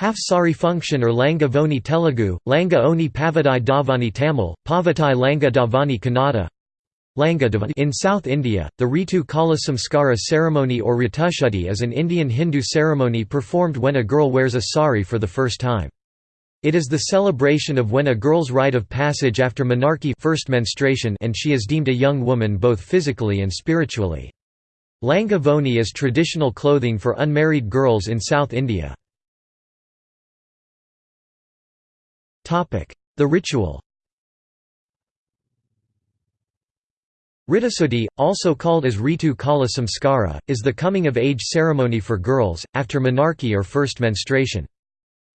Half-sari function or Langa Voni Telugu, Langa Oni Pavadai Davani Tamil, Pavatai Langa Davani Kannada in South India, the Ritu Kala Samskara ceremony or Ritushudhi is an Indian Hindu ceremony performed when a girl wears a sari for the first time. It is the celebration of when a girl's rite of passage after menarche first menstruation and she is deemed a young woman both physically and spiritually. Langa Voni is traditional clothing for unmarried girls in South India. The ritual Ritusuddhi, also called as Ritu Kala Samskara, is the coming-of-age ceremony for girls, after menarche or first menstruation.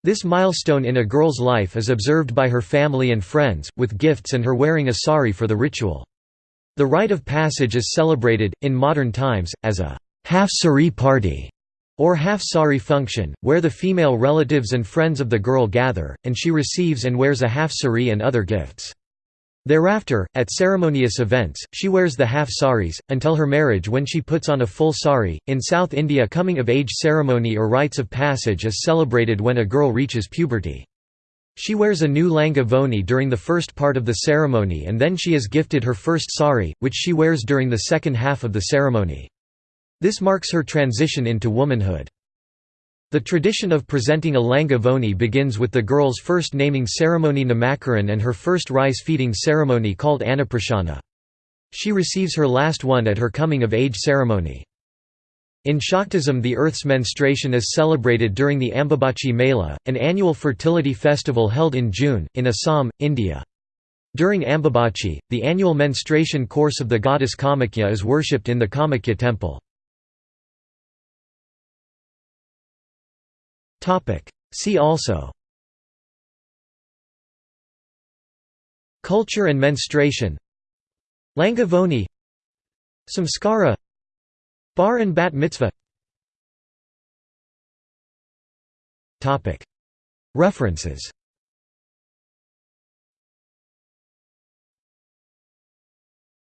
This milestone in a girl's life is observed by her family and friends, with gifts and her wearing a sari for the ritual. The rite of passage is celebrated, in modern times, as a half-sari party or half-sari function, where the female relatives and friends of the girl gather, and she receives and wears a half-sari and other gifts. Thereafter, at ceremonious events, she wears the half saris, until her marriage when she puts on a full sari. In South India, coming of age ceremony or rites of passage is celebrated when a girl reaches puberty. She wears a new langa voni during the first part of the ceremony and then she is gifted her first sari, which she wears during the second half of the ceremony. This marks her transition into womanhood. The tradition of presenting a langa voni begins with the girl's first naming ceremony Namakaran and her first rice-feeding ceremony called Annaprashana. She receives her last one at her coming-of-age ceremony. In Shaktism the earth's menstruation is celebrated during the Ambubachi Mela, an annual fertility festival held in June, in Assam, India. During Ambabachi, the annual menstruation course of the goddess Kamakhya is worshipped in the Kamakhya temple. See also. Culture and menstruation. Langavoni. Samskara. Bar and bat mitzvah. References